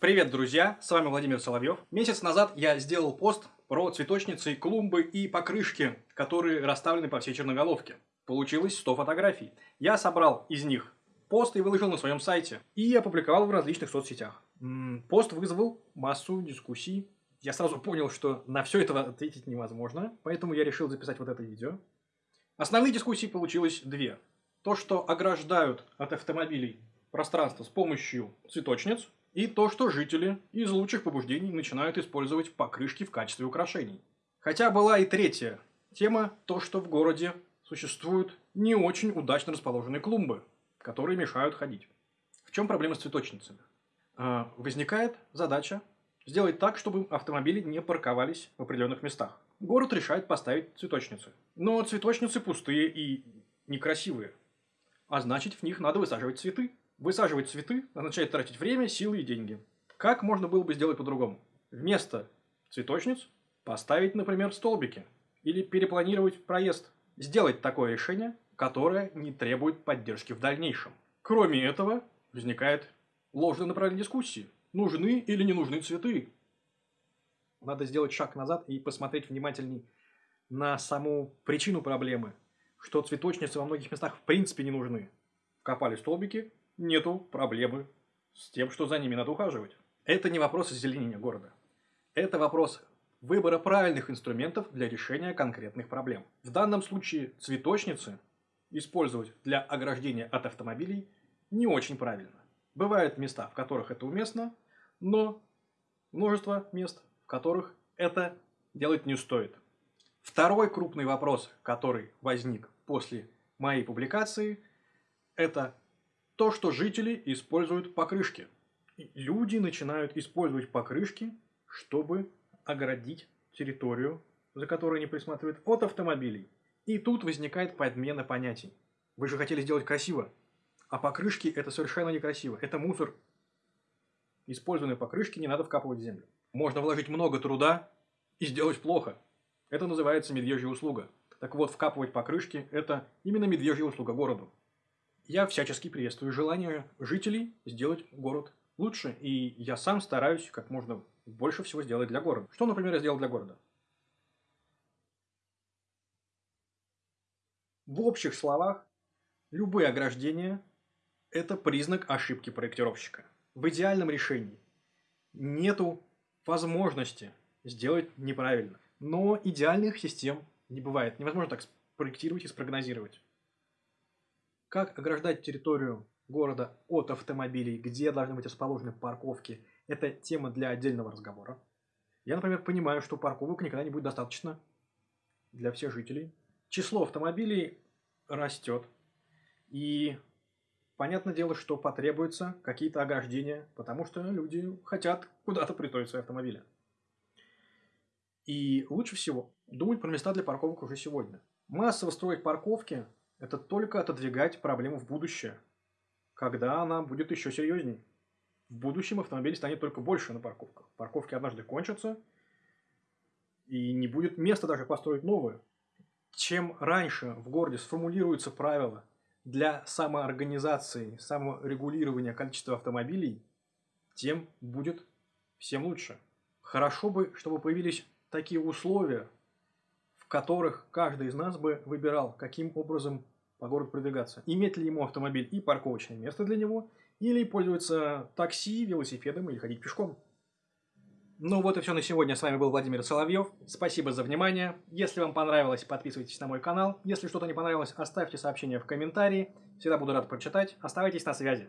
Привет, друзья! С вами Владимир Соловьев. Месяц назад я сделал пост про цветочницы, клумбы и покрышки, которые расставлены по всей Черноголовке. Получилось 100 фотографий. Я собрал из них пост и выложил на своем сайте. И опубликовал в различных соцсетях. Пост вызвал массу дискуссий. Я сразу понял, что на все это ответить невозможно, поэтому я решил записать вот это видео. Основные дискуссии получилось две. То, что ограждают от автомобилей пространство с помощью цветочниц – и то, что жители из лучших побуждений начинают использовать покрышки в качестве украшений. Хотя была и третья тема, то, что в городе существуют не очень удачно расположенные клумбы, которые мешают ходить. В чем проблема с цветочницами? А, возникает задача сделать так, чтобы автомобили не парковались в определенных местах. Город решает поставить цветочницы. Но цветочницы пустые и некрасивые. А значит, в них надо высаживать цветы. Высаживать цветы означает тратить время, силы и деньги. Как можно было бы сделать по-другому? Вместо цветочниц поставить, например, столбики. Или перепланировать проезд. Сделать такое решение, которое не требует поддержки в дальнейшем. Кроме этого, возникает ложная направление дискуссии. Нужны или не нужны цветы? Надо сделать шаг назад и посмотреть внимательней на саму причину проблемы, что цветочницы во многих местах в принципе не нужны. Копали столбики, нету проблемы с тем, что за ними надо ухаживать. Это не вопрос озеленения города. Это вопрос выбора правильных инструментов для решения конкретных проблем. В данном случае цветочницы использовать для ограждения от автомобилей не очень правильно. Бывают места, в которых это уместно, но множество мест, в которых это делать не стоит. Второй крупный вопрос, который возник после моей публикации, это то, что жители используют покрышки. люди начинают использовать покрышки, чтобы оградить территорию, за которой они присматривают, от автомобилей. И тут возникает подмена понятий. Вы же хотели сделать красиво, а покрышки это совершенно некрасиво. Это мусор. Использованные покрышки не надо вкапывать в землю. Можно вложить много труда и сделать плохо. Это называется медвежья услуга. Так вот, вкапывать покрышки – это именно медвежья услуга городу. Я всячески приветствую желание жителей сделать город лучше, и я сам стараюсь как можно больше всего сделать для города. Что, например, я сделал для города? В общих словах, любые ограждения – это признак ошибки проектировщика. В идеальном решении нету возможности сделать неправильно. Но идеальных систем не бывает. Невозможно так спроектировать и спрогнозировать. Как ограждать территорию города от автомобилей, где должны быть расположены парковки, это тема для отдельного разговора. Я, например, понимаю, что парковок никогда не будет достаточно для всех жителей. Число автомобилей растет. И понятное дело, что потребуются какие-то ограждения, потому что люди хотят куда-то притроить свои автомобили. И лучше всего думать про места для парковок уже сегодня. Массово строить парковки это только отодвигать проблему в будущее, когда она будет еще серьезней. В будущем автомобилей станет только больше на парковках. Парковки однажды кончатся, и не будет места даже построить новые. Чем раньше в городе сформулируются правила для самоорганизации, саморегулирования количества автомобилей, тем будет всем лучше. Хорошо бы, чтобы появились такие условия, которых каждый из нас бы выбирал, каким образом по городу продвигаться. Иметь ли ему автомобиль и парковочное место для него, или пользоваться такси, велосипедом или ходить пешком. Ну вот и все на сегодня. С вами был Владимир Соловьев. Спасибо за внимание. Если вам понравилось, подписывайтесь на мой канал. Если что-то не понравилось, оставьте сообщение в комментарии. Всегда буду рад прочитать. Оставайтесь на связи.